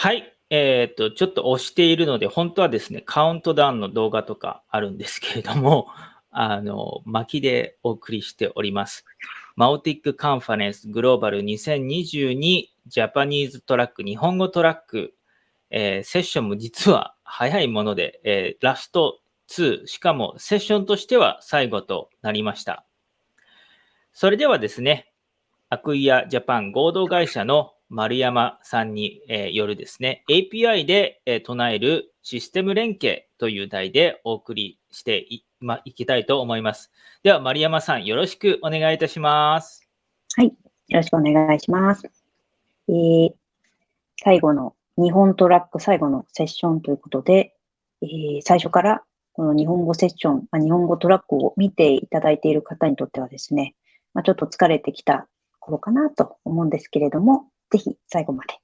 はい。えっ、と、ちょっと押しているので、本当はですね、カウントダウンの動画とかあるんですけれども、あの、巻きでお送りしております。マオティックカンファレンスグローバル2022ジャパニーズトラック日本語トラック、えー、セッションも実は早いもので、えー、ラスト2、しかもセッションとしては最後となりました。それではですね、アクイアジャパン合同会社の丸山さんに、えよるですね、API で、え唱えるシステム連携という題でお送りしてい,、ま、いきたいと思います。では、丸山さん、よろしくお願いいたします。はい、よろしくお願いします。えー、最後の日本トラック最後のセッションということで、えー、最初からこの日本語セッション、ま日本語トラックを見ていただいている方にとってはですね、まあ、ちょっと疲れてきた頃かなと思うんですけれども、ぜひ最後まで、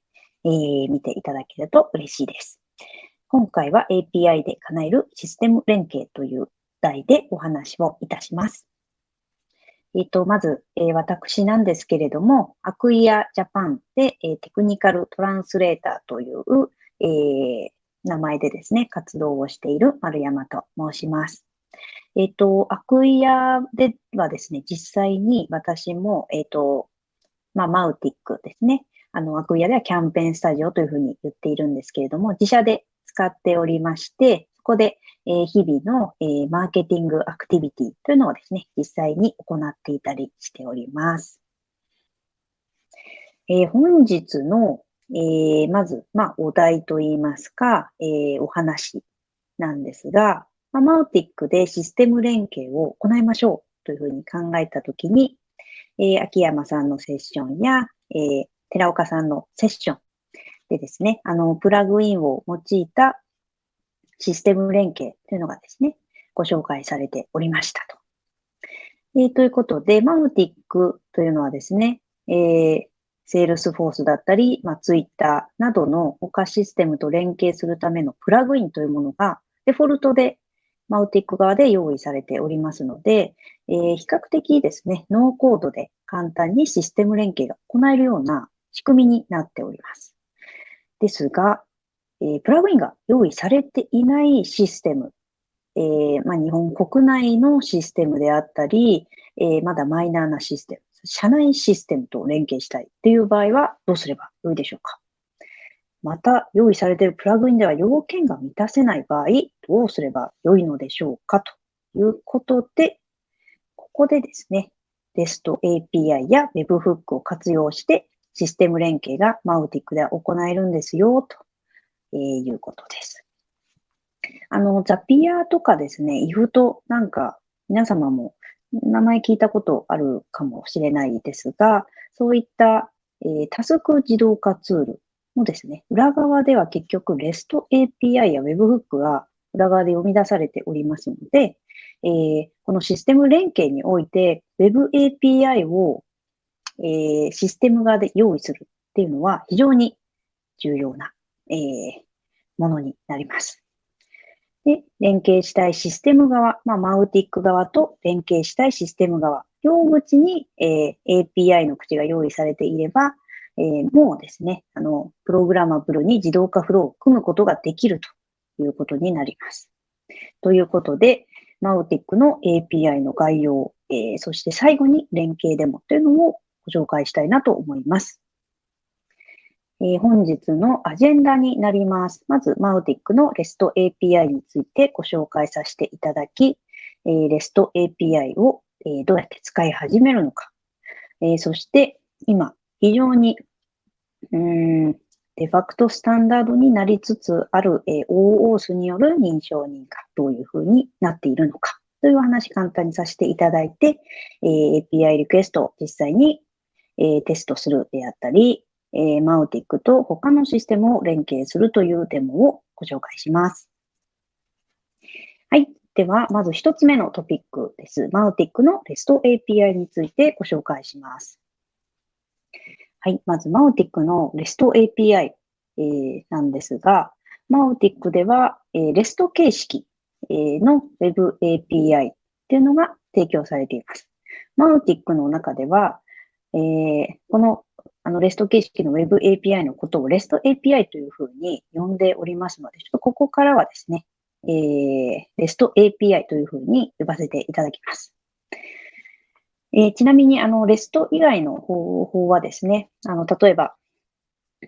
えー、見ていただけると嬉しいです。今回は API で叶えるシステム連携という題でお話をいたします。えっ、ー、と、まず、えー、私なんですけれども、アクイアジャパンで、えー、テクニカルトランスレーターという、え名前でですね、活動をしている丸山と申します。えっ、と、アクイアではですね、実際に私も、えっ、と、まあ、マウティックですね。あの、アクイアではキャンペーンスタジオというふうに言っているんですけれども、自社で使っておりまして、そこで、え、日々の、え、マーケティングアクティビティというのをですね、実際に行っていたりしております。え、本日の、えまず、まあ、お題といいますか、えお話なんですが、ま、 Mautic でシステム連携を行いましょうというふうに考えたときに、え秋山さんのセッションや、え寺岡さんのセッションでですね、あの、プラグインを用いたシステム連携というのがですね、ご紹介されておりましたと。えー、ということで、 Mautic というのはですね、えー、 Salesforce だったり、まあ、ツイッターなどの他システムと連携するためのプラグインというものがデフォルトでマウティック側で用意されておりますので、えー、比較的ですね、ノーコードで簡単にシステム連携が行えるような仕組みになっております。ですが、えー、プラグインが用意されていないシステム、えー、まあ、日本国内のシステムであったり、えー、まだマイナーなシステム、社内システムと連携したいっていう場合はどうすればよいでしょうかまた、用意されているプラグインでは要件が満たせない場合、どうすればよいのでしょうかということで、ここでですね、REST API や Webhook を活用して、システム連携がマウティックでは行えるんですよ、ということです。あの、ザピアとかですね、イフトなんか皆様も名前聞いたことあるかもしれないですが、そういった、えー、タスク自動化ツールもですね、裏側では結局 REST API や Webhook が裏側で読み出されておりますので、えー、このシステム連携において Web API をえー、システム側で用意するっていうのは非常に重要な、えー、ものになります。で、連携したいシステム側、まあ、マウティック側と連携したいシステム側、両口に、えー、API の口が用意されていれば、えー、もうですね、あの、プログラマブルに自動化フローを組むことができるということになります。ということで、マウティックの API の概要、えー、そして最後に連携デモというのをご紹介したいなと思います。えー、本日のアジェンダになります。まず、マウティックの REST API についてご紹介させていただき、えー、REST API を、えー、どうやって使い始めるのか、えー、そして今、非常にうんデファクトスタンダードになりつつある、え、OOS による認証認可、どういうふうになっているのかという話簡単にさせていただいて、え、API リクエストを実際にえー、テストするであったり、えー、マウティックと他のシステムを連携するというデモをご紹介します。はい。では、まず一つ目のトピックです。マウティックの REST API についてご紹介します。はい。まず、マウティックの REST API、えー、なんですが、マウティックでは、えー、REST 形式、えー、の Web API っていうのが提供されています。マウティックの中では、えー、このあの REST 形式の Web API のことを REST API というふうに呼んでおりますので、ちょっとここからはですね、えー、REST API というふうに呼ばせていただきます。えー、ちなみに、あの、REST 以外の方法はですね、あの、例えば、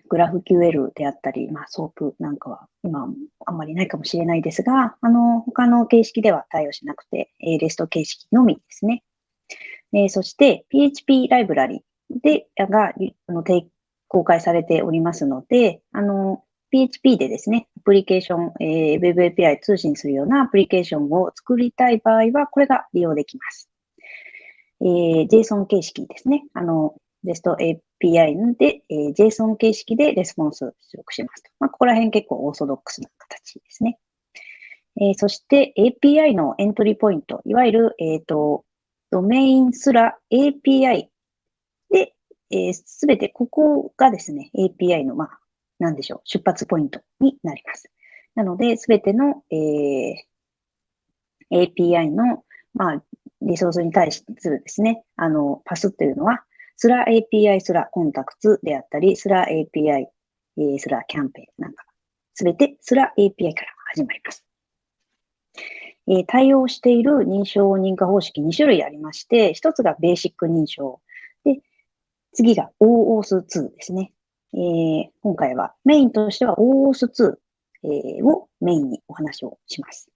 GraphQL であったり、まあ、 SOAP なんかは今あんまりないかもしれないですが、あの、他の形式では対応しなくて、えー、REST 形式のみですね。え、そして、PHP ライブラリで、が、あの、公開されておりますので、あの、PHP でですね、アプリケーション、えー、Web API 通信するようなアプリケーションを作りたい場合は、これが利用できます。えー、JSON 形式ですね。あの、REST API で、えー、JSON 形式でレスポンス出力しますと。まあ、ここら辺結構オーソドックスな形ですね。えー、そして API のエントリーポイント、いわゆる、えっ、ー、と、ドメインすら API で、す、え、べ、てここがですね、API の、まあ、なんでしょう、出発ポイントになります。なので、すべての、えー、API の、まあ、リソースに対するですね、あの、パスというのは、スラ API スラコンタクツであったり、スラ API、えー、スラキャンペーンなんか、すべてスラ API から始まります。え、対応している認証認可方式2種類ありまして、一つがベーシック認証。で、次が OAuth2 ですね。えー、今回はメインとしては OAuth2、えー、をメインにお話をします。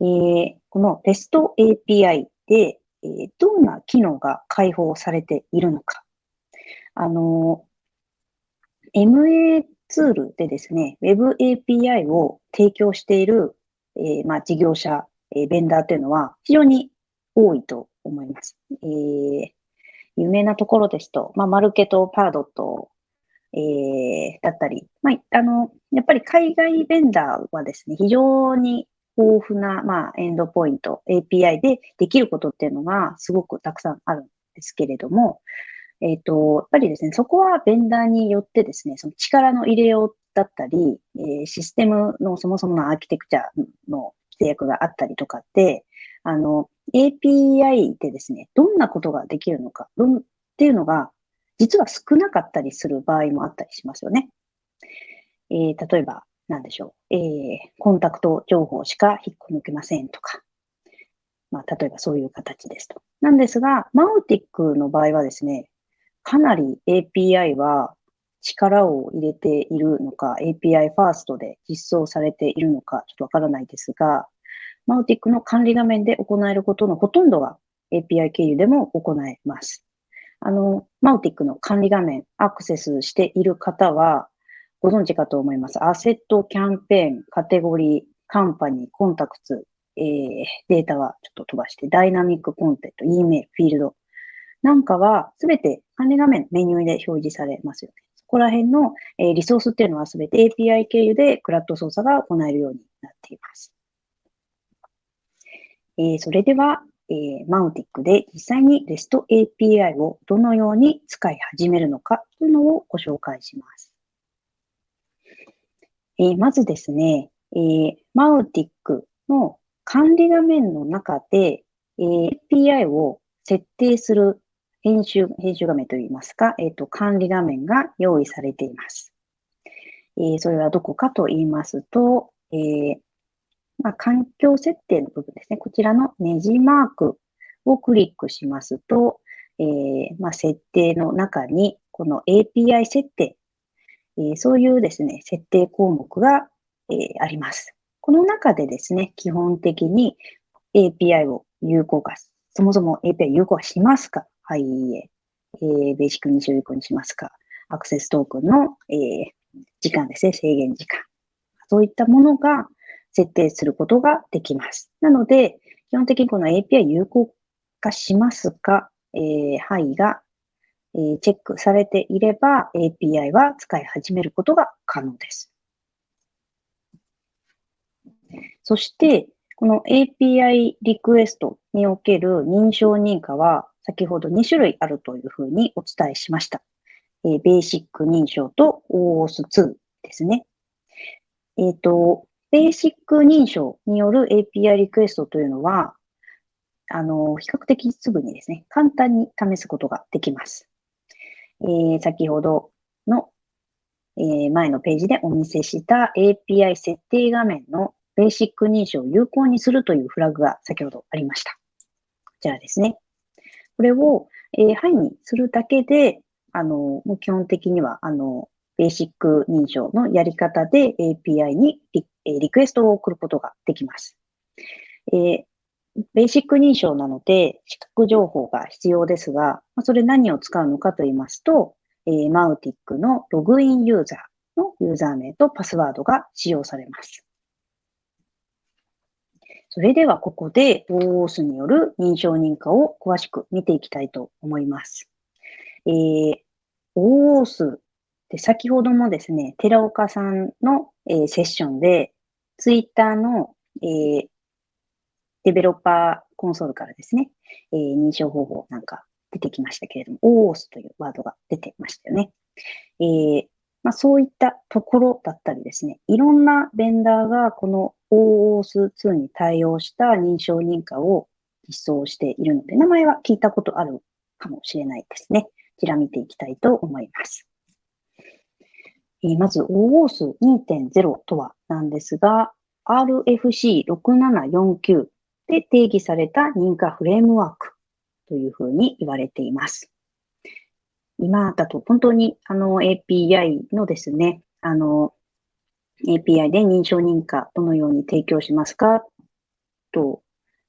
えー、この REST API で、えー、どんな機能が開放されているのか。あの、MA ツールでですね、Web API を提供している、えー、まあ、事業者、えー、ベンダーというのは非常に多いと思います。えー、有名なところですと、まあ、マルケト、パードット、え、だったり、まあ、あの、やっぱり海外ベンダーはですね、非常に豊富な、まあ、エンドポイント、API でできることっていうのがすごくたくさんあるんですけれども、えっ、と、やっぱりですね、そこはベンダーによってですね、その力の入れようだったり、え、システムのそもそものアーキテクチャの制約があったりとかって、あの、API でですね、どんなことができるのか、どんっていうのが、実は少なかったりする場合もあったりしますよね。えー、例えば、なんでしょう、えー、コンタクト情報しか引っこ抜けませんとか、まあ、例えばそういう形ですと。なんですが、マウティックの場合はですね、かなり API は力を入れているのか、API ファーストで実装されているのか、ちょっとわからないですが、マウティックの管理画面で行えることのほとんどは API 経由でも行えます。あの、マウティックの管理画面、アクセスしている方は、ご存知かと思います。アセット、キャンペーン、カテゴリー、カンパニー、コンタクツ、えー、データはちょっと飛ばして、ダイナミックコンテント、E メール、フィールドなんかは、すべて管理画面、メニューで表示されますよね。そこら辺の、え、リソースっていうのはすべて API 経由でクラッド操作が行えるようになっています。え、それでは、え、マウティックで実際に REST API をどのように使い始めるのかというのをご紹介します。え、まずですね、えー、マウティックの管理画面の中で、え、API を設定する編集、編集画面といいますか、えっ、ー、と、管理画面が用意されています。えー、それはどこかと言いますと、えー、まあ、環境設定の部分ですね。こちらのネジマークをクリックしますと、えー、まあ、設定の中に、この API 設定えそういうですね、設定項目が、えあります。この中でですね、基本的に API を有効化、そもそも API 有効化しますかはい、いいえ。えー、ベーシックに有効にしますかアクセストークンの、えー、時間ですね、制限時間。そういったものが設定することができます。なので、基本的にこの API 有効化しますか、えー、はいがえチェックされていれば API は使い始めることが可能です。そして、この API リクエストにおける認証認可は先ほど2種類あるというふうにお伝えしました。えベーシック認証と OAuth2 ですね。えっ、ー、と、ベーシック認証による API リクエストというのは、あの、比較的すぐにですね、簡単に試すことができます。えー、先ほどの、えー、前のページでお見せした API 設定画面のベーシック認証を有効にするというフラグが先ほどありました。こちらですね。これを、えー、はいにするだけで、あの、もう基本的には、あの、ベーシック認証のやり方で API にリリクエストを送ることができます。えー、ベーシック認証なので、資格情報が必要ですが、それ何を使うのかと言いますと、えー、マウティックのログインユーザーのユーザー名とパスワードが使用されます。それではここで OOS による認証認可を詳しく見ていきたいと思います。えー、OOS で先ほどもですね、寺岡さんの、えー、セッションで、ツイッターの、えー、デベロッパーコンソールからですね、えー、認証方法なんか出てきましたけれども、OOS というワードが出てましたよね。えーまあ、そういったところだったりですね、いろんなベンダーがこの OOS2 に対応した認証認可を実装しているので、名前は聞いたことあるかもしれないですね。こちら見ていきたいと思います。えー、まず OOS2.0 とはなんですが、RFC6749 で定義された認可フレームワークというふうに言われています。今だと本当にあの API のですね、あの API で認証認可どのように提供しますか？と、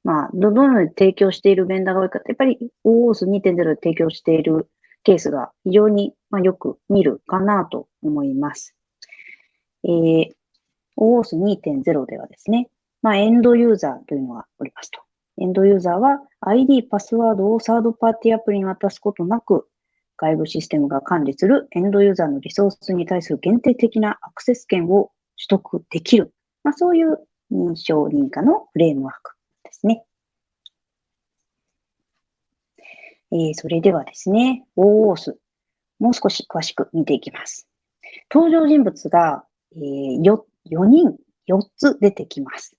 まあ、どのように提供しているベンダーが多いかってやっぱり OOS2.0 で提供しているケースが非常に、まあ、よく見るかなと思います。えー、OOS2.0 ではですね、まあ、エンドユーザーというのがおりますと。エンドユーザーは ID、パスワードをサードパーティーアプリに渡すことなく、外部システムが管理するエンドユーザーのリソースに対する限定的なアクセス権を取得できる。まあ、そういう認証認可のフレームワークですね。えー、それではですね、OOS、もう少し詳しく見ていきます。登場人物が、えー、4, 4人、4つ出てきます。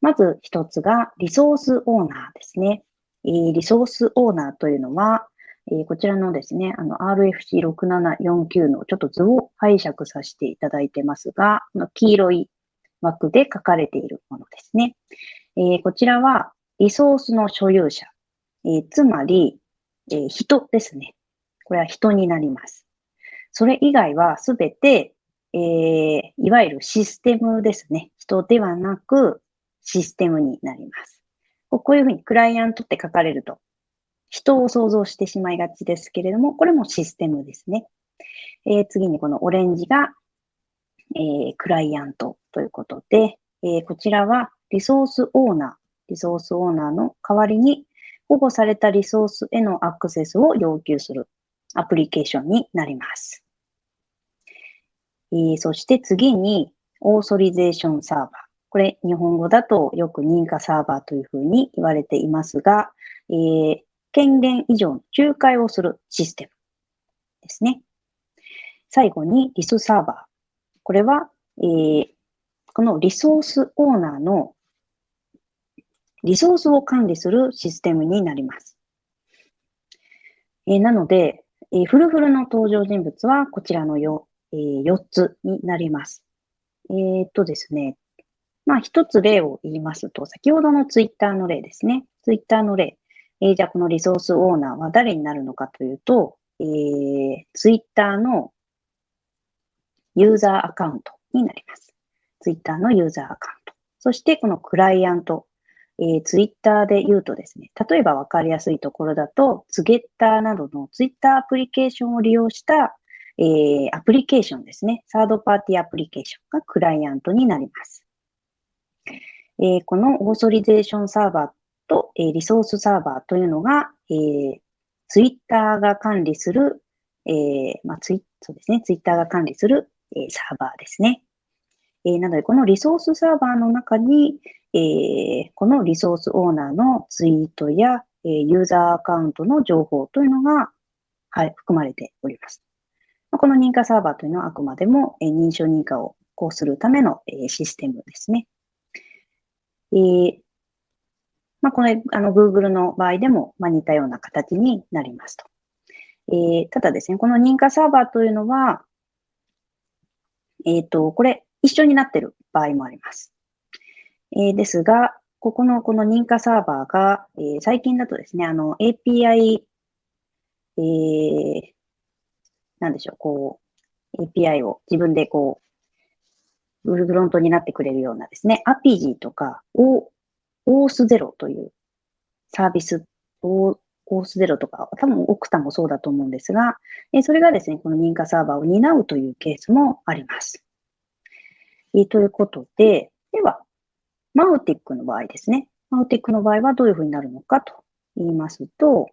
まず1つがリソースオーナーですね。えー、リソースオーナーというのは、え、こちらのですね、あの RFC6749 のちょっと図を拝借させていただいてますが、この黄色い枠で書かれているものですね。え、こちらはリソースの所有者、え、つまり、え、人ですね。これは人になります。それ以外はすべて、えー、いわゆるシステムですね。人ではなくシステムになります。こういうふうにクライアントって書かれると人を想像してしまいがちですけれども、これもシステムですね。えー、次にこのオレンジが、えー、クライアントということで、えー、こちらはリソースオーナー、リソースオーナーの代わりに保護されたリソースへのアクセスを要求するアプリケーションになります。えー、そして次にオーソリゼーションサーバー。これ日本語だとよく認可サーバーというふうに言われていますが、えー、権限以上の仲介をするシステムですね。最後にリスサーバー。これは、えー、このリソースオーナーのリソースを管理するシステムになります。えー、なので、えー、フルフルの登場人物はこちらの 4,、えー、4つになります。えー、っとですね、まあ一つ例を言いますと、先ほどのツイッターの例ですね。ツイッターの例。えー、じゃあこのリソースオーナーは誰になるのかというと、えー、ツイッターのユーザーアカウントになります。ツイッターのユーザーアカウント。そしてこのクライアント。えー、ツイッターで言うとですね、例えばわかりやすいところだと、ツゲッターなどのツイッターアプリケーションを利用した、えー、アプリケーションですね。サードパーティーアプリケーションがクライアントになります。えー、このオーソリゼーションサーバーと、えー、リソースサーバーというのが、えー、ツイッターが管理する、えー、まあ、ツイそうですね、ツイッターが管理する、え、サーバーですね。え、なので、このリソースサーバーの中に、え、このリソースオーナーのツイートや、え、ユーザーアカウントの情報というのが、はい、含まれております。この認可サーバーというのはあくまでも、え、認証認可をこうするための、え、システムですね。え、まあ、これ、あの、Google の場合でも、まあ、似たような形になりますと。えー、ただですね、この認可サーバーというのは、えっ、ー、と、これ一緒になっている場合もあります。えー、ですが、ここのこの認可サーバーが、えー、最近だとですね、あの API、えー、なんでしょう、こう、API を自分でこう、ブルフロントになってくれるようなですね、アピジーとかを、オースゼロというサービスをオースゼロとか、多分オクタもそうだと思うんですが、えそれがですね、この認可サーバーを担うというケースもあります。えということで、では、マウティックの場合ですね。マウティックの場合はどういうふうになるのかと言いますと、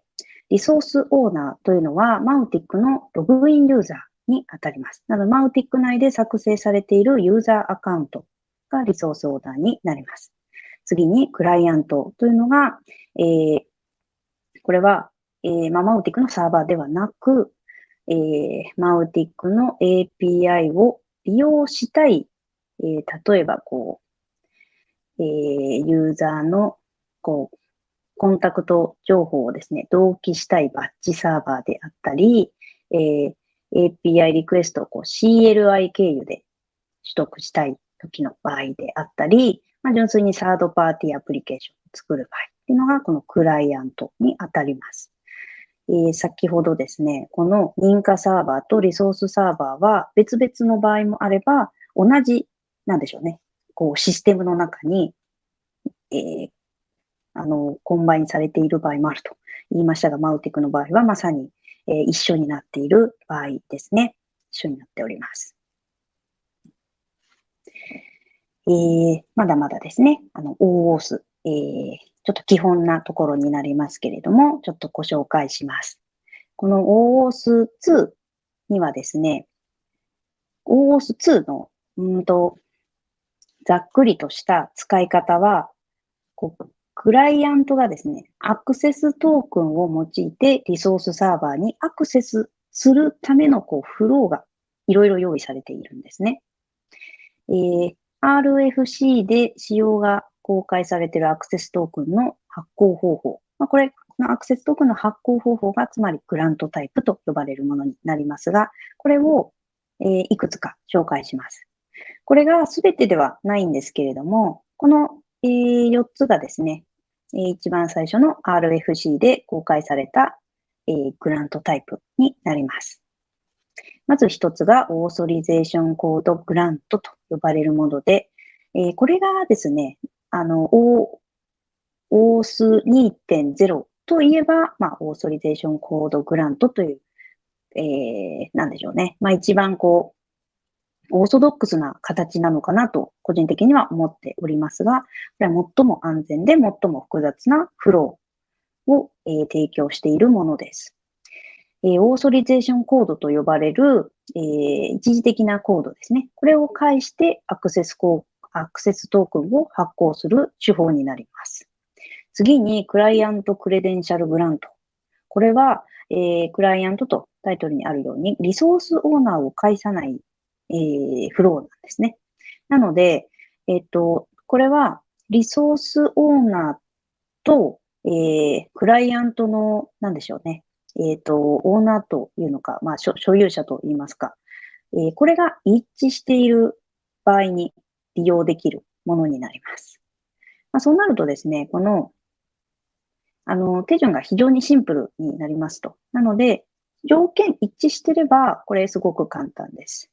リソースオーナーというのは、マウティックのログインユーザーに当たります。なので、マウティック内で作成されているユーザーアカウントがリソースオーナーになります。次に、クライアントというのが、えー、これは、えー、まあ、マウティックのサーバーではなく、えー、マウティックの API を利用したい、えー、例えば、こう、えー、ユーザーの、こう、コンタクト情報をですね、同期したいバッジサーバーであったり、えー、API リクエストをこう CLI 経由で取得したい時の場合であったり、まあ、純粋にサードパーティーアプリケーションを作る場合っていうのが、このクライアントに当たります。えー、先ほどですね、この認可サーバーとリソースサーバーは別々の場合もあれば、同じ、なんでしょうね、こうシステムの中に、えー、あの、 combine されている場合もあると言いましたが、マウティクの場合はまさに、えー、一緒になっている場合ですね。一緒になっております。えー、まだまだですね、あの、OOS、えー、ちょっと基本なところになりますけれども、ちょっとご紹介します。この OOS2 にはですね、OOS2 の、うんと、ざっくりとした使い方は、こうクライアントがですね、アクセストークンを用いてリソースサーバーにアクセスするためのこうフローがいろいろ用意されているんですね。えー、RFC で使用が公開されているアクセストークンの発行方法。まあ、これ、このアクセストークンの発行方法が、つまりグラントタイプと呼ばれるものになりますが、これを、えー、いくつか紹介します。これが全てではないんですけれども、この、えー、4つがですね、えー、一番最初の RFC で公開された、えー、グラントタイプになります。まず一つがオーソリゼーションコードグラントと呼ばれるもので、えー、これがですね、あの、オース2.0といえば、まあ、オーソリゼーションコードグラントという、えー、なんでしょうね。まあ、一番こう、オーソドックスな形なのかなと、個人的には思っておりますが、これは最も安全で最も複雑なフローを、えー、提供しているものです。え、オーソリゼーションコードと呼ばれる、えー、一時的なコードですね。これを介してアクセスコアクセストークンを発行する手法になります。次に、クライアントクレデンシャルグラント。これは、えー、クライアントとタイトルにあるように、リソースオーナーを介さない、えー、フローなんですね。なので、えっ、と、これは、リソースオーナーと、えー、クライアントの、なんでしょうね。えっ、ー、と、オーナーというのか、まあ、所有者と言いますか。えー、これが一致している場合に利用できるものになります。まあ、そうなるとですね、この、あの、手順が非常にシンプルになりますと。なので、条件一致してれば、これすごく簡単です。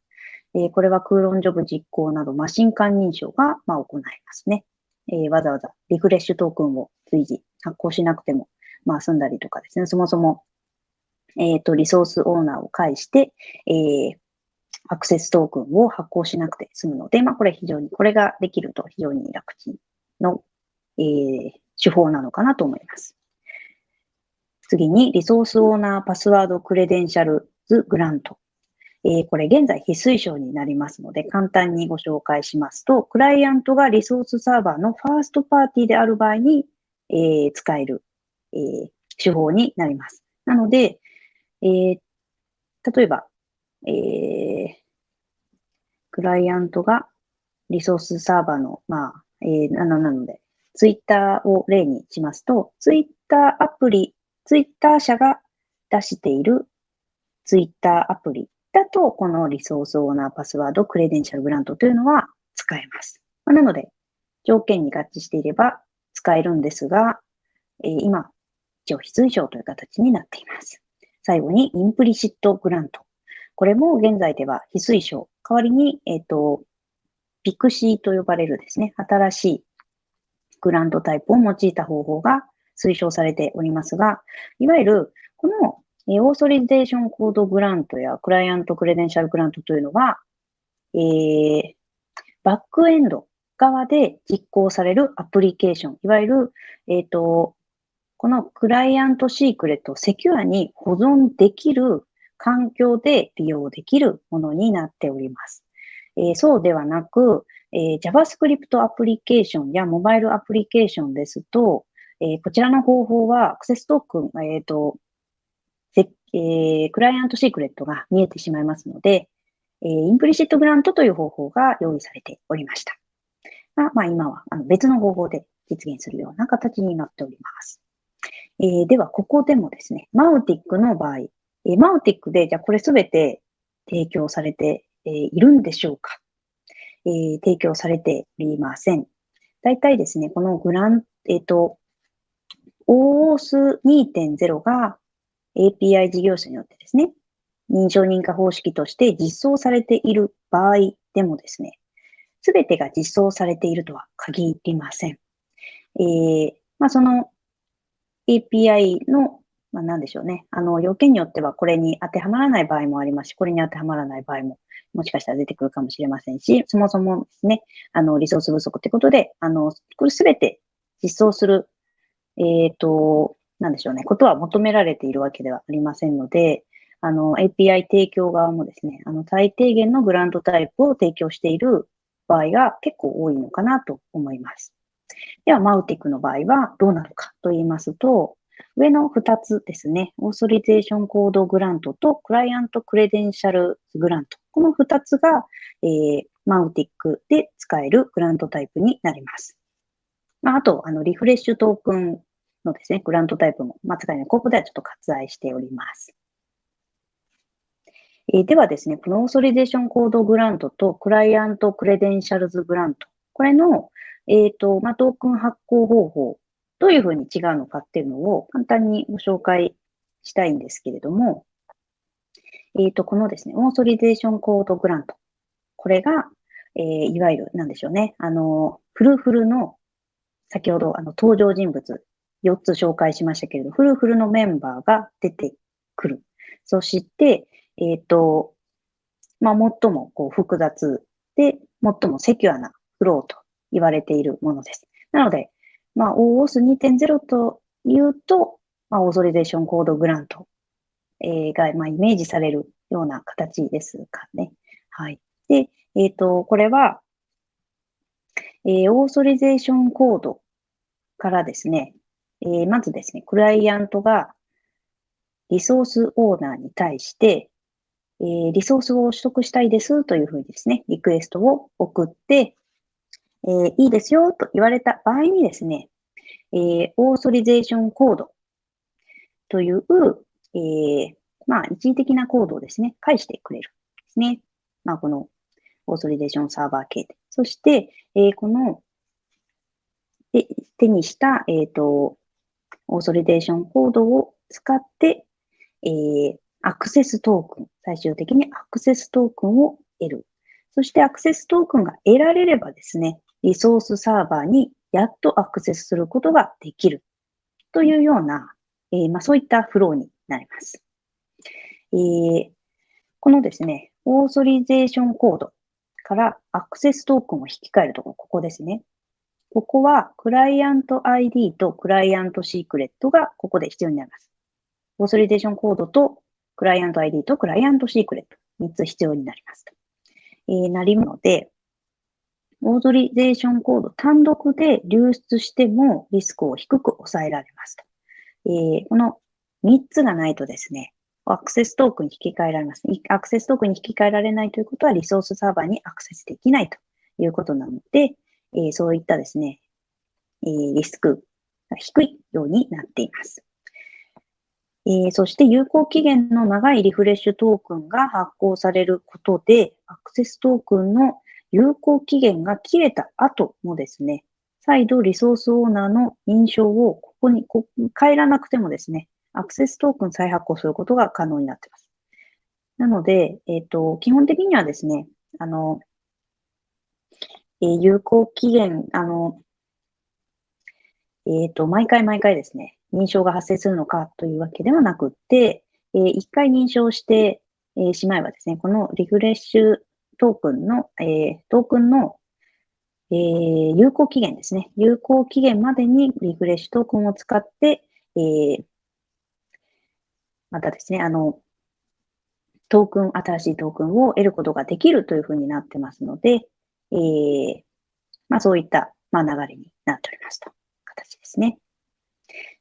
えー、これはクーロンジョブ実行などマシン間認証が、まあ、行いますね。えー、わざわざリフレッシュトークンを随時発行しなくても、まあ、済んだりとかですね、そもそも、えっ、ー、と、リソースオーナーを介して、えー、アクセストークンを発行しなくて済むので、まあ、これ非常に、これができると非常に楽ちんの、えー、手法なのかなと思います。次に、リソースオーナーパスワードクレデンシャルズグラント。えー、これ現在非推奨になりますので、簡単にご紹介しますと、クライアントがリソースサーバーのファーストパーティーである場合に、えー、使える、えー、手法になります。なので、えー、例えば、えー、クライアントがリソースサーバーの、まあ、えー、なので、ツイッターを例にしますと、ツイッターアプリ、ツイッター社が出している、Twitter アプリだと、このリソースオーナーパスワード、クレデンシャルグラントというのは使えます。まなので、条件に合致していれば使えるんですが、えー、今、一応非推奨という形になっています。最後に、 Implicit Grant。これも現在では非推奨。代わりに、えっ、ー、と、 PKCE と呼ばれるですね、新しい grant type を用いた方法が推奨されておりますが、いわゆる、この Authorization Code Grant や Client Credential Grant というのは、えー、バックエンド側で実行されるアプリケーション、いわゆる、えっ、ー、と、この client secret をセキュアに保存できる環境で利用できるものになっております。えー、そうではなく、えー、JavaScript アプリケーションやモバイルアプリケーションですと、えー、こちらの方法はアクセストークン、えっ、と、えー、 client secret が見えてしまいますので、えー、 Implicit Grant という方法が用意されておりました。が、まあ今はあの別の方法で実現するような形になっております。えー、では、ここでもですね、マウティックの場合、えー、マウティックで、じゃあこれすべて提供されて、えー、いるんでしょうか、えー、提供されておりません。大体ですね、このグラン、えっ、ー、と、OOS2.0 が API 事業者によってですね、認証認可方式として実装されている場合でもですね、すべてが実装されているとは限りません。えー、まあ、その API の、まあ、なんでしょうね。あの、要件によってはこれに当てはまらない場合もありますし、これに当てはまらない場合ももしかしたら出てくるかもしれませんし、そもそもですね、あの、リソース不足ということで、あの、これすべて実装する、えっ、ー、と、なんでしょうね、ことは求められているわけではありませんので、あの、API 提供側もですね、あの、最低限のグラントタイプを提供している場合が結構多いのかなと思います。では、マウティックの場合はどうなのかと言いますと、上の2つですね、オーソリゼーションコードグラントとクライアントクレデンシャルグラント。この2つが、えー、マウティックで使えるグラントタイプになります。まあ、あと、あの、リフレッシュトークンのですね、グラントタイプも、まあ、使えない。ここではちょっと割愛しております。えー、ではですね、この Authorization Code Grant と Client Credentials Grant。これの、えっ、ー、と、まあ、トークン発行方法、どういうふうに違うのかっていうのを簡単にご紹介したいんですけれども、えっ、ー、と、このですね、 Authorization Code Grant。これが、えー、いわゆる、なんでしょうね。あの、フルフルの、先ほど、あの、登場人物、4つ紹介しましたけれど、フルフルのメンバーが出てくる。そして、えっ、ー、と、まあ、最もこう複雑で、最もセキュアなフローと言われているものです。なので、まあ、OOS2.0 というと、まあ、オーソリゼーションコードグラント、えー、が、まあ、イメージされるような形ですかね。はい。で、えっ、ー、と、これは、えー、オーソリゼーションコードからですね、えー、まずですね、クライアントがリソースオーナーに対して、えー、リソースを取得したいですというふうにですね、リクエストを送って、えー、いいですよと言われた場合にですね、えー、オーソリゼーションコードという、えー、まあ、一時的なコードをですね、返してくれるですね。まあ、このオーソリゼーションサーバー系で。そして、え、この、で手にした、えっ、と、オーソリゼーションコードを使って、え、アクセストークン、最終的にアクセストークンを得る。そしてアクセストークンが得られればですね、リソースサーバーにやっとアクセスすることができるというような、えー、まあ、そういったフローになります。えー、このですね、オーソリゼーションコードからアクセストークンを引き換えるところ、ここですね。ここは、クライアント ID とクライアントシークレットがここで必要になります。オーソリゼーションコードとクライアント ID とクライアントシークレット、3つ必要になりますと。えー、なりので、オーソリゼーションコード単独で流出してもリスクを低く抑えられますと。えー、この3つがないとですね、アクセストークンに引き換えられます。アクセストークンに引き換えられないということはリソースサーバーにアクセスできないということなので、えー、そういったですね、えー、リスクが低いようになっています。えー、そして有効期限の長いリフレッシュトークンが発行されることで、アクセストークンの有効期限が切れた後もですね、再度リソースオーナーの認証をここにこ変えらなくてもですね、アクセストークン再発行することが可能になっています。なので、えっ、ー、と、基本的にはですね、あの、えー、有効期限、あの、えっ、ー、と、毎回毎回ですね、認証が発生するのかというわけではなくって、えー、一回認証して、え、しまえばですね、このリフレッシュトークンの、えー、トークンの、えー、有効期限ですね。有効期限までにリフレッシュトークンを使って、えー、またですね、あの、トークン、新しいトークンを得ることができるというふうになってますので、えー、まあそういった、まあ、流れになっておりますと。形ですね。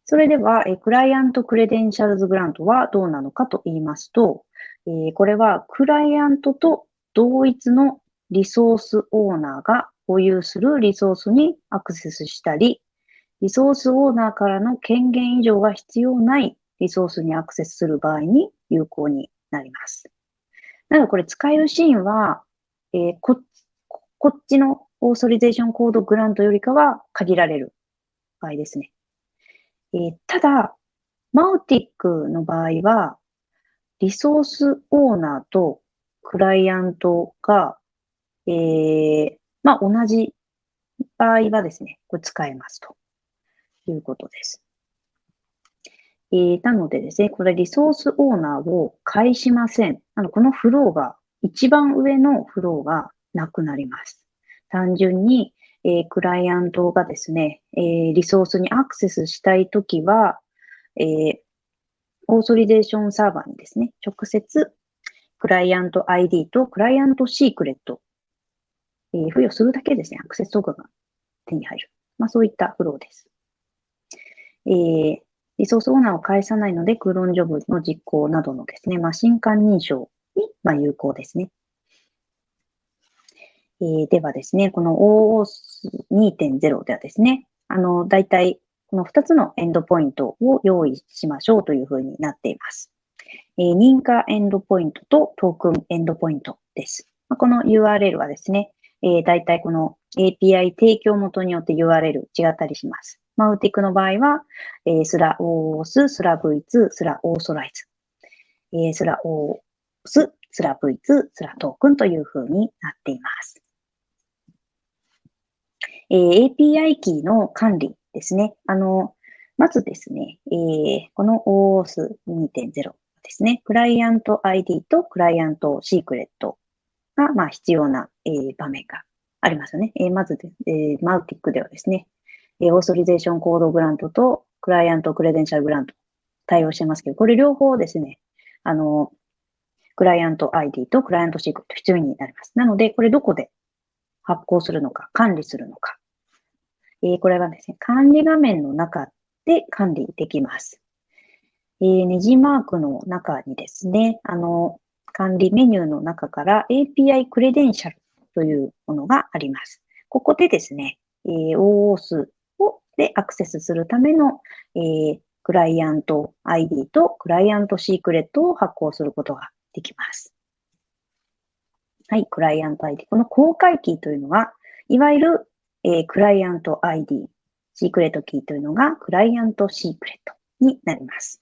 それでは、えクライアントクレデンシャルズグラントはどうなのかと言いますと、えこれはクライアントと同一のリソースオーナーが保有するリソースにアクセスしたり、リソースオーナーからの権限以上が必要ないリソースにアクセスする場合に有効になります。なのでこれ使えるシーンは、えー、ここっちのオーソリゼーションコードグラントよりかは限られる場合ですね。えー、ただ、マウティックの場合は、リソースオーナーとクライアントが、えー、まあ、同じ場合はですね、これ使えますということです。えー、なのでですね、これリソースオーナーを返しません。あのこのフローが、一番上のフローがなくなります。単純に、えー、クライアントがですね、えー、リソースにアクセスしたいときは、えー、オーソリデーションサーバーにですね、直接クライアント ID とクライアントシークレット、えー、付与するだけですね、アクセストークンが手に入る。まあそういったフローです。えー、リソースオーナーを返さないので、クーロンジョブの実行などのですね、マシン間認証に、まあ、有効ですね。えー、ではですね、この OAuth2.0 ではですね、あの、大体この2つのエンドポイントを用意しましょうというふうになっています。えー、認可エンドポイントとトークンエンドポイントです。まあ、この URL はですね、えー、大体この API 提供元によって URL 違ったりします。 Mautic の場合は、えー、スラ OAuth、スラ V2、スラ authorize、えー、スラ OAuth、スラ V2、スラ token というふうになっています。えー、API キーの管理ですね。あの、まずですね、えー、この OAuth2.0 ですね、クライアント ID とクライアントシークレットが、まあ、必要な、えー、場面がありますよね。えー、まず、えー、 Mautic ではですね、えー、 Authorization Code Grant と Client Credential Grant対応してますけど、これ両方ですね、あの、クライアント ID とクライアントシークレット必要になります。なので、これどこで発行するのか、管理するのか。えー、これはですね、管理画面の中で管理できます。えー、ネジマークの中にですね、あの、管理メニューの中から API クレデンシャルというものがあります。ここでですね、えー、OOS をでアクセスするための、えー、クライアント ID とクライアントシークレットを発行することができます。はい、クライアント ID。この公開キーというのは、いわゆる、えー、クライアント ID、シークレットキーというのがクライアントシークレットになります。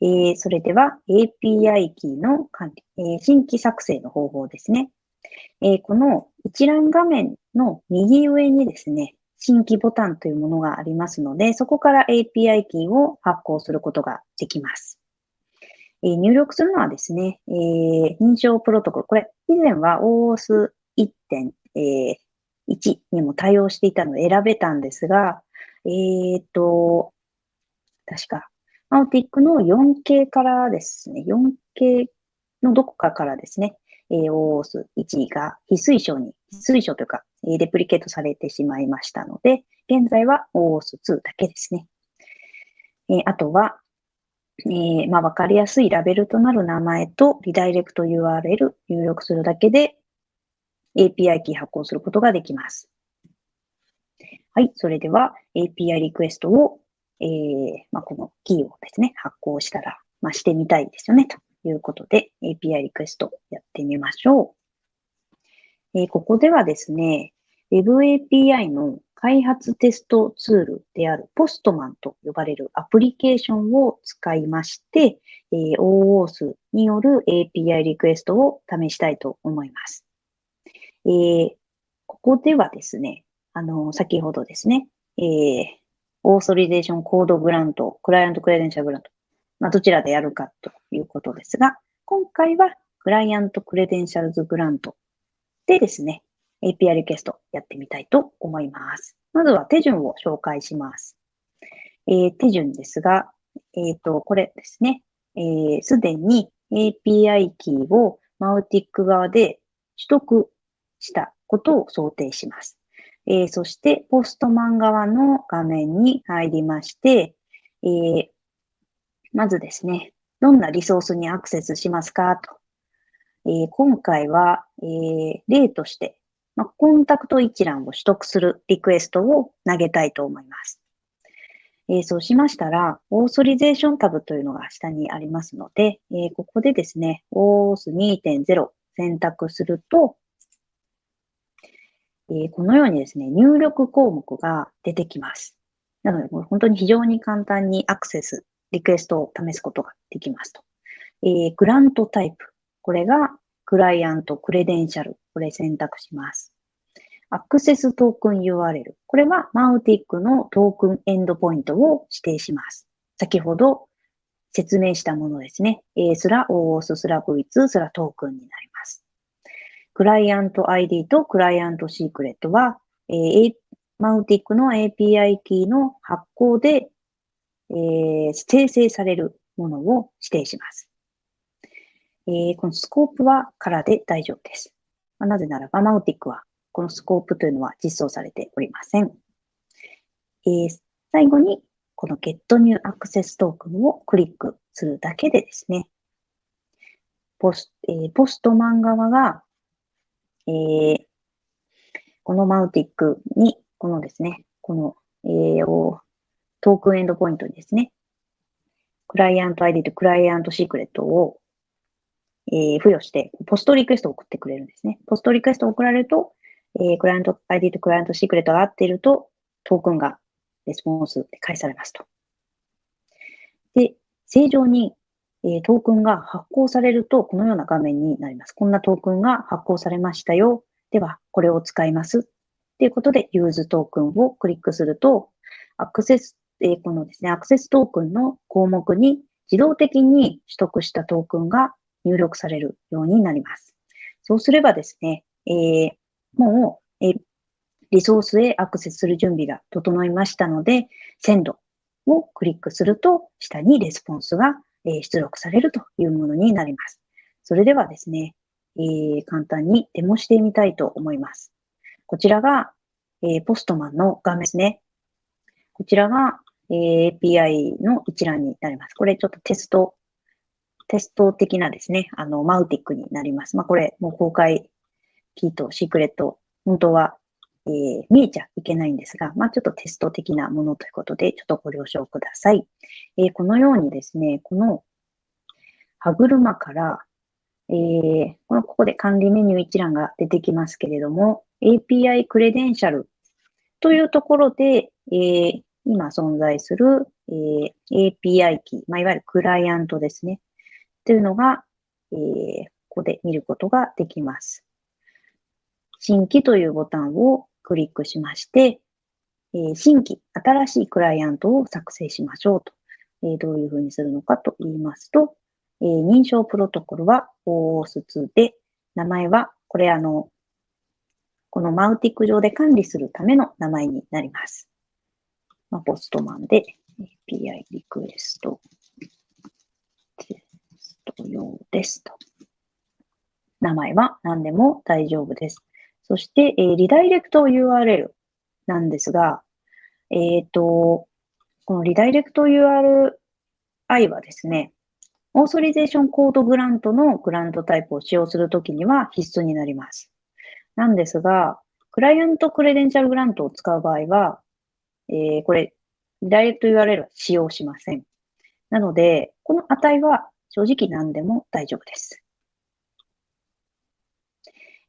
えー、それでは API キーの管理、えー、新規作成の方法ですね。えー、この一覧画面の右上にですね、新規ボタンというものがありますので、そこから API キーを発行することができます。えー、入力するのはですね、えー、認証プロトコル。これ、以前は OOS1.1 にも対応していたので選べたんですが、えっ、と、確かアウティックの 4K からですね、4K のどこかからですね、OOS1 が非推奨に、非推奨というか、レプリケートされてしまいましたので、現在は OOS2 だけですね。えあとは、えー、まあ、わかりやすいラベルとなる名前とリダイレクト URL 入力するだけで API キー発行することができます。はい。それでは API リクエストをえー、まあ、このキーをですね、発行したら、まあ、してみたいですよね、ということで、API リクエストやってみましょう。えー、ここではですね、Web API の開発テストツールであるポストマンと呼ばれるアプリケーションを使いまして、えー、OAuth による API リクエストを試したいと思います。えー、ここではですね、あの、先ほどですね、えー、 Authorization Code Grant、Client Credential Grant、まあ、どちらでやるかということですが、今回は Client Credentials Grant でですね、API リクエストやってみたいと思います。まずは手順を紹介します。えー、手順ですが、えっ、ー、と、これですね。す、えー、で、に API キーを Mautic 側で取得したことを想定します。えー、そして、ポストマン側の画面に入りまして、えー、まずですね、どんなリソースにアクセスしますかと。えー、今回は、え例として、ま、コンタクト一覧を取得するリクエストを投げたいと思います。えそうしましたら、オーソリゼーションタブというのが下にありますので、えここでですね、OAuth2.0 選択すると、えこのようにですね、入力項目が出てきます。なので、本当に非常に簡単にアクセス、リクエストを試すことができますと。えー、グラントタイプ。これがクライアント、クレデンシャル。これ選択します。アクセストークン URL。これはマウティックのトークンエンドポイントを指定します。先ほど説明したものですね。A すら OOS すら V2 すらトークンになります。クライアント ID とクライアントシークレットは、えー、マウティックの API キーの発行で、えー、生成されるものを指定します。えー、このスコープは空で大丈夫です。まあ、なぜならば、マウティックはこのスコープというのは実装されておりません。えー、最後に、この Get New Access Token をクリックするだけでですね、ポス,、えー、 Postman 側がえー、この Mautic に、このですね、この、えー、トークンエンドポイントにですね、クライアント ID とクライアントシークレットを、えー、付与して、 POST リクエストを送ってくれるんですね。 POST リクエストを送られると、えー、クライアント ID とクライアントシークレットが合っていると、トークンがレスポンスで返されますと。で、正常にえトークンが発行されると、このような画面になります。こんなトークンが発行されましたよ。では、これを使います。ということで、 Use Token をクリックすると、アクセス、えこのですね、アクセストークンの項目に自動的に取得したトークンが入力されるようになります。そうすればですね、えー、もう、えリソースへアクセスする準備が整いましたので、鮮度をクリックすると、下にレスポンスがえ出力されるというものになります。それではですね、えー、簡単にデモしてみたいと思います。こちらが、えー、ポストマンの画面ですね。こちらが、えー、API の一覧になります。これちょっとテスト、テスト的なですね、あの、マウティックになります。まあ、これ、もう公開キーとシークレット、本当はえー、見えちゃいけないんですが、まあ、ちょっとテスト的なものということで、ちょっとご了承ください。えー、このようにですね、この歯車から、えー、このここで管理メニュー一覧が出てきますけれども、API クレデンシャルというところで、えー、今存在する、えー、API キー、まあ、いわゆるクライアントですね。というのが、えー、ここで見ることができます。新規というボタンをクリックしまして、えー、新規、新しいクライアントを作成しましょうと。えー、どういうふうにするのかと言いますと、えー、認証プロトコルは OAuth2 で、名前は、これあの、このマウティック上で管理するための名前になります。まあ、ポストマンで API リクエストテスト用ですと。名前は何でも大丈夫です。そして、えー、リダイレクト URL なんですが、えっ、ー、と、このリダイレクト URI はですね、オーソリゼーションコードグラントのグラントタイプを使用するときには必須になります。なんですが、クライアントクレデンシャルグラントを使う場合は、えー、これ、リダイレクト URL は使用しません。なので、この値は正直何でも大丈夫です。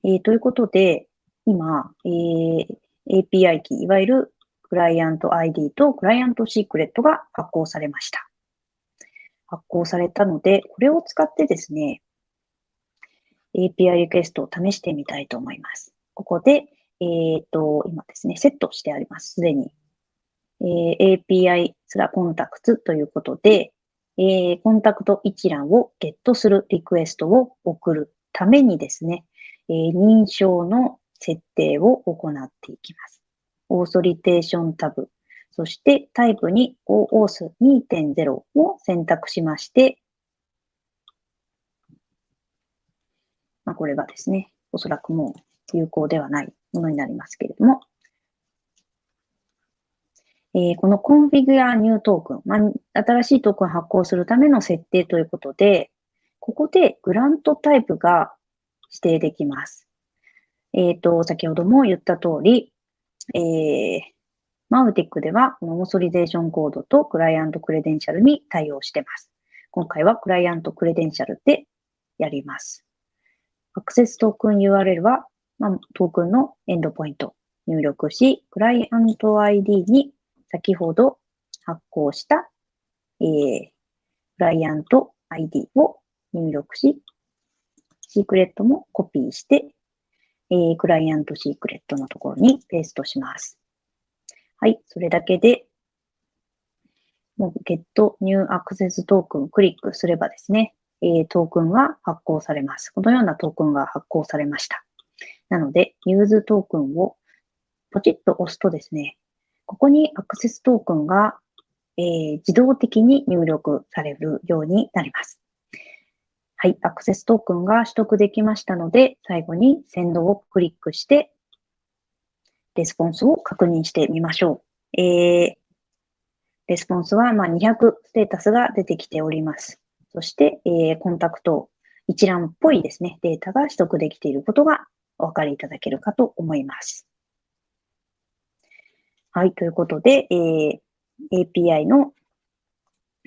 えー、ということで、今、えー、API キー、いわゆるクライアント ID とクライアントシークレットが発行されました。発行されたので、これを使ってですね、API リクエストを試してみたいと思います。ここで、えっ、ー、と、今ですね、セットしてあります。すでに。えー、API スラコンタクツということで、えー、コンタクト一覧をゲットするリクエストを送るためにですね、えー、認証の設定を行っていきます。オーソリテーションタブ、そしてタイプに OAuth2.0 を選択しまして、まあ、これがですね、おそらくもう有効ではないものになりますけれども、えー、この configure new token、まあ、新しいトークン発行するための設定ということで、ここでグラントタイプが指定できます。えっ、ー、と、先ほども言った通り、えー、マウティックでは、このオーソリゼーションコードとクライアントクレデンシャルに対応してます。今回はクライアントクレデンシャルでやります。アクセストークン URL は、まあ、トークンのエンドポイント入力し、クライアント ID に先ほど発行した、えー、クライアント ID を入力し、シークレットもコピーして、えー、クライアントシークレットのところにペーストします。はい、それだけで、もう Get New Access Token クリックすればですね、えー、トークンが発行されます。このようなトークンが発行されました。なので、 Use Token をポチッと押すとですね、ここにアクセストークンが、えー、自動的に入力されるようになります。はい、アクセストークンが取得できましたので、最後に Send をクリックして、レスポンスを確認してみましょう。えー、レスポンスはま200ステータスが出てきております。そして、えー、コンタクト一覧っぽいですね、データが取得できていることがお分かりいただけるかと思います。はい、ということで、えー、API の、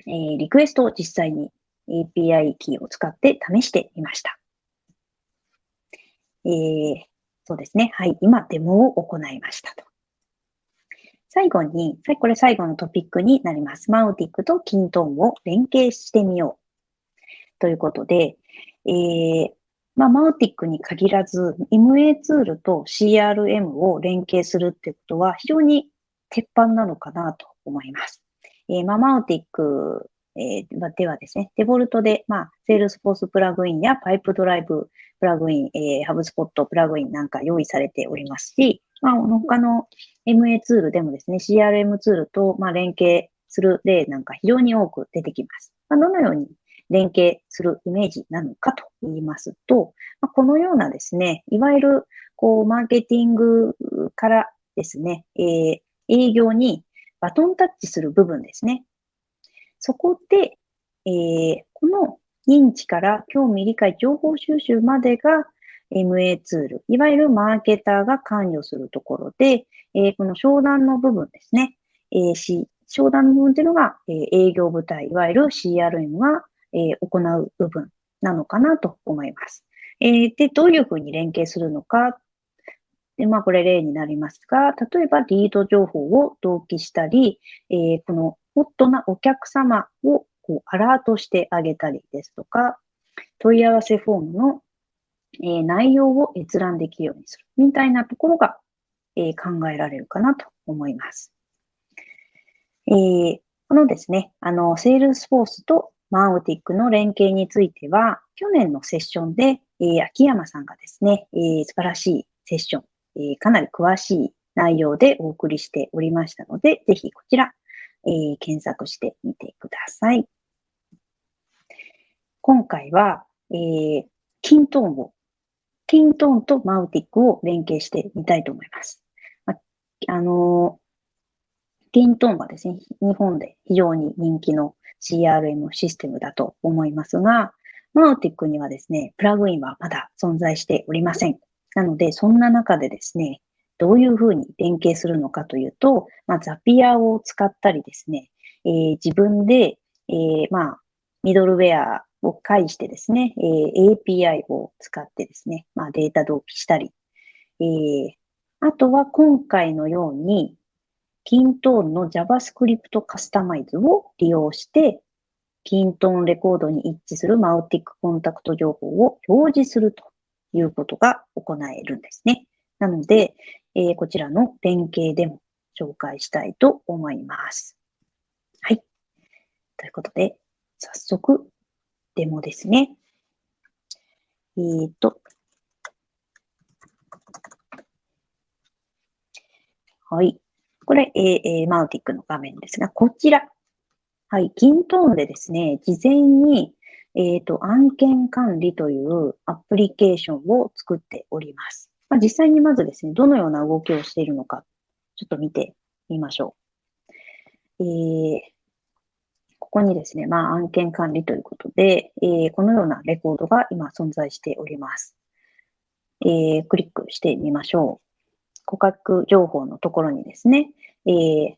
えー、リクエストを実際に API キーを使って試してみました。えー、そうですね。はい、今デモを行いましたと。最後に、これ最後のトピックになります。 Mautic と kintone を連携してみよう。ということで、えー、まあ、 Mautic に限らず、MA ツールと CRM を連携するってことは非常に鉄板なのかなと思います。えー、ま、 Mautic、えー、ではですね、デフォルトで、まあ、 Salesforce プラグインや Pipedriveプラグイン、えー、ハブスポットプラグインなんか用意されておりますし、まあ、他の MA ツールでもですね、CRM ツールと、まあ、連携する例なんか非常に多く出てきます。まあ、どのように連携するイメージなのかと言いますと、まあ、このようなですね、いわゆる、こう、マーケティングからですね、えー、営業にバトンタッチする部分ですね。そこで、えー、この認知から興味、理解、情報収集までが MA ツール、いわゆるマーケターが関与するところで、えー、この商談の部分ですね、えー、商談の部分というのが、えー、営業部隊、いわゆる CRM が、えー、行う部分なのかなと思います。えー、で、どういうふうに連携するのかで、まあ、これ例になりますが、例えばリード情報を同期したり、えー、このホットなお客様をこうアラートしてあげたりですとか、問い合わせフォームの、え、内容を閲覧できるようにするみたいなところが、え、考えられるかなと思います。えー、このですね、あの、 Salesforce と Mautic の連携については、去年のセッションで、えー、秋山さんがですね、えー、素晴らしいセッション、えかなり詳しい内容でお送りしておりましたので、ぜひこちら、えー、検索してみてください。今回は、えー、キントーンを、キントーンとマウティックを連携してみたいと思います。あ、あのー、キントーンはですね、日本で非常に人気の CRM システムだと思いますが、マウティックにはですね、プラグインはまだ存在しておりません。なので、そんな中でですね、どういうふうに連携するのかというと、まあ、ザピアを使ったりですね、えー、自分で、えー、まあ、ミドルウェアを介してですね、えー、API を使ってですね、まあ、データ同期したり、えー、あとは今回のように、キントーンの JavaScript カスタマイズを利用して、キントーンレコードに一致するマウティックコンタクト情報を表示するということが行えるんですね。なので、えー、こちらの連携でも紹介したいと思います。はい。ということで、早速、デモですね。えっ、ー、と、はい。これ、えー、マウティックの画面ですが、こちら。はい。キントーンでですね、事前に、えっ、ー、と、案件管理というアプリケーションを作っております。まあ、実際にまずですね、どのような動きをしているのか、ちょっと見てみましょう。えー、ここにですね、まあ、案件管理ということで、えー、このようなレコードが今存在しております。えー、クリックしてみましょう。顧客情報のところにですね、えー、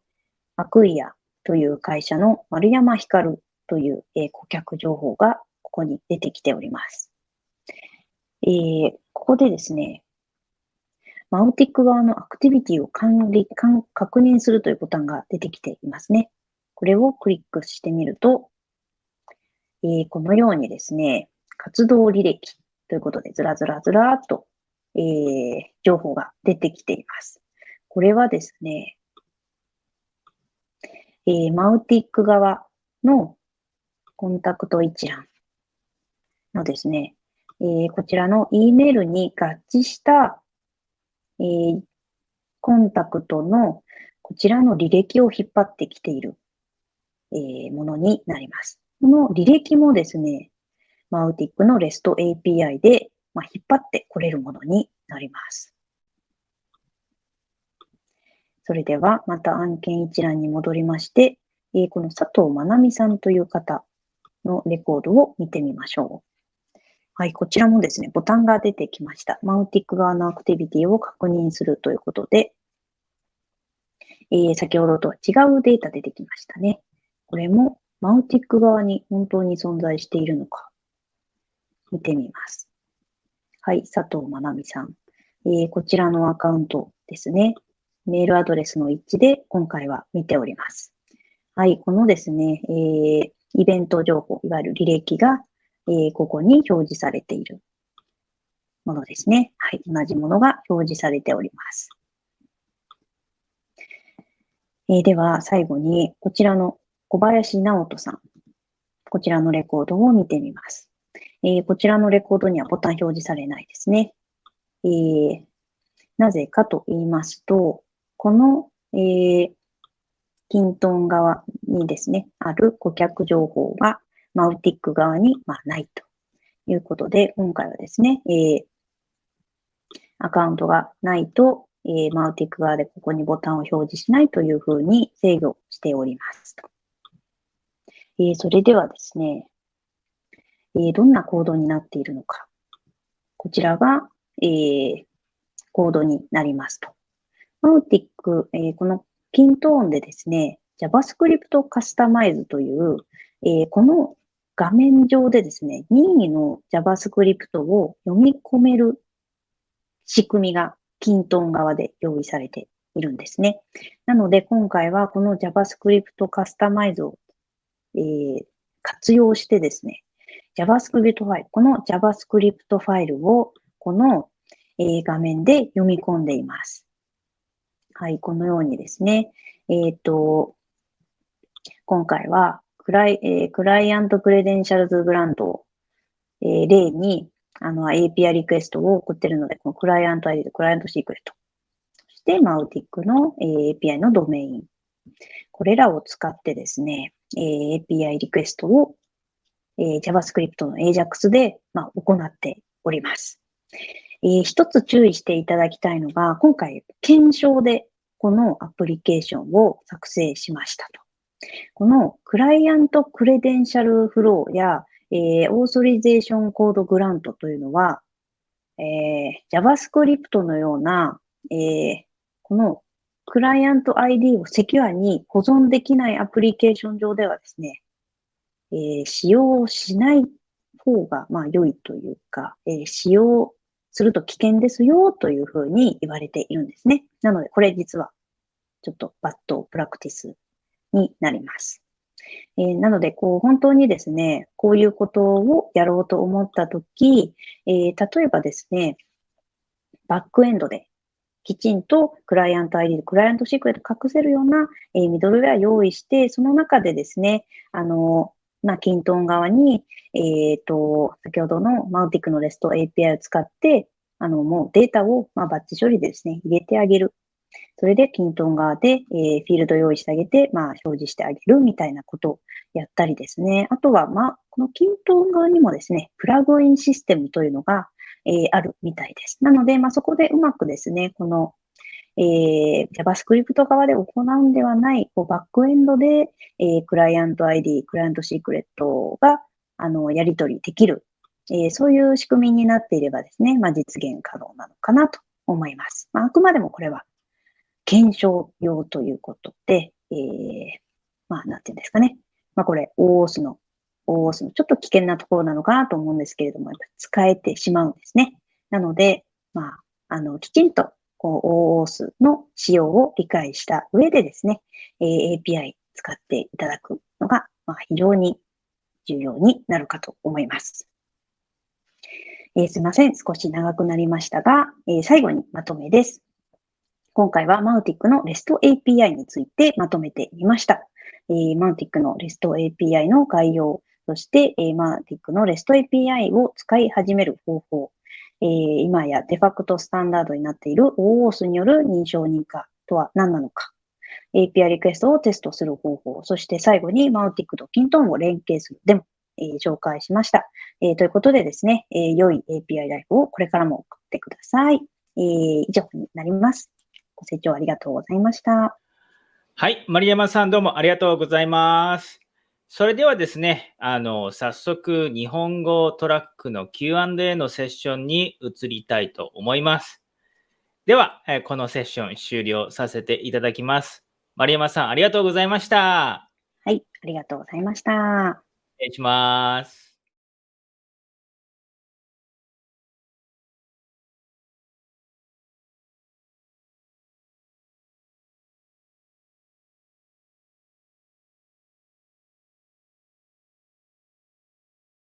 アクイアという会社の丸山光という、えー、顧客情報がここに出てきております。えー、ここでですね、マウティック側のアクティビティを管理、確認するというボタンが出てきていますね。これをクリックしてみると、えー、このようにですね、活動履歴ということでずらずらずらっとえー、情報が出てきています。これはですね、えー、マウティック側のコンタクト一覧のですね、えー、こちらの E メールに合致した、えー、コンタクトのこちらの履歴を引っ張ってきている、えー、ものになります。この履歴もですね、マウティックの REST API でまあ、引っ張ってこれるものになります。それでは、また案件一覧に戻りまして、えー、この佐藤まなみさんという方のレコードを見てみましょう。はい、こちらもですね、ボタンが出てきました。マウティック側のアクティビティを確認するということで、えー、先ほどとは違うデータ出てきましたね。これもマウティック側に本当に存在しているのか、見てみます。はい、佐藤まなみさん。えー、こちらのアカウントですね。メールアドレスの一致で今回は見ております。はい、このですね、えー、イベント情報、いわゆる履歴が、え、ここに表示されているものですね。はい、同じものが表示されております。え、では、最後に、こちらの小林直人さん。こちらのレコードを見てみます。え、こちらのレコードにはボタン表示されないですね。えー、なぜかと言いますと、この、えー、キントン側にですね、ある顧客情報がマウティック側に、まあ、ないということで、今回はですね、えー、アカウントがないと、えー、マウティック側でここにボタンを表示しないというふうに制御しております。えー、それではですね、えー、どんなコードになっているのか。こちらが、えー、コードになりますと。マウティック、えー、このピントーンでですね、JavaScript カスタマイズという、えー、この画面上でですね、任意の JavaScript を読み込める仕組みがキントン側で用意されているんですね。なので、今回はこの JavaScript カスタマイズを、えー、活用してですね、JavaScript ファイル、この JavaScript ファイルをこの、えー、画面で読み込んでいます。はい、このようにですね、えっ、ー、と、今回はクライ、えー、クライアントクレデンシャルズグラントを、えー、例にあの API リクエストを送ってるので、このクライアント ID とクライアントシークレット。そして、 Mautic の、えー、API のドメイン。これらを使ってですね、えー、API リクエストをえー、JavaScript の Ajax で、まあ、行っております。えー、一つ注意していただきたいのが、今回、検証でこのアプリケーションを作成しましたと。この Client Credential Flow や、えー、 Authorization Code Grant というのは、えー、JavaScript のような、えー、このクライアント ID をセキュアに保存できないアプリケーション上ではですね、えー、使用しない方が、まあ、良いというか、えー、使用すると危険ですよというふうに言われているんですね。なので、これ実はちょっとバッドプラクティスになります。えー、なので、こう、本当にですね、こういうことをやろうと思ったとき、えー、例えばですね、バックエンドできちんとクライアント ID、クライアントシークレット隠せるような、えー、ミドルウェア用意して、その中でですね、あの、まあ、キントン側に、えっ、ー、と、先ほどのマウティックの REST API を使って、あの、もうデータを、ま、バッチ処理でですね、入れてあげる。それで、キントン側で、えー、フィールド用意してあげて、まあ、表示してあげるみたいなことをやったりですね。あとは、まあ、このキントン側にもですね、プラグインシステムというのが、えー、あるみたいです。なので、まあ、そこでうまくですね、この、えー、JavaScript 側で行うんではない、こうバックエンドで、えー、クライアント ID、クライアントシークレットが、あの、やり取りできる、えー、そういう仕組みになっていればですね、まあ、実現可能なのかなと思います。まあ、あくまでもこれは検証用ということで、えー、まあ、なんていうんですかね。まあ、これ、OOS の、OOS のちょっと危険なところなのかなと思うんですけれども、やっぱ使えてしまうんですね。なので、まあ、あの、きちんと、こう、OOS の仕様を理解した上でですね、えー、API 使っていただくのが、まあ、非常に重要になるかと思います。えー、すいません。少し長くなりましたが、えー、最後にまとめです。今回はマウティックの REST API についてまとめてみました。えー、マウティックの REST API の概要、そして、えー、マウティックの REST API を使い始める方法、えー、今やデファクトスタンダードになっている OOS による認証認可とは何なのか、API リクエストをテストする方法、そして最後にマウティックとキントンを連携するデモ、えー、紹介しました。えー、ということでですね、えー、良い API ライフをこれからも送ってください。えー、以上になります。ご清聴ありがとうございました。はい、丸山さんどうもありがとうございます。それではですね、あの、早速日本語トラックの Q&A のセッションに移りたいと思います。では、このセッション終了させていただきます。丸山さん、ありがとうございました。はい、ありがとうございました。失礼します。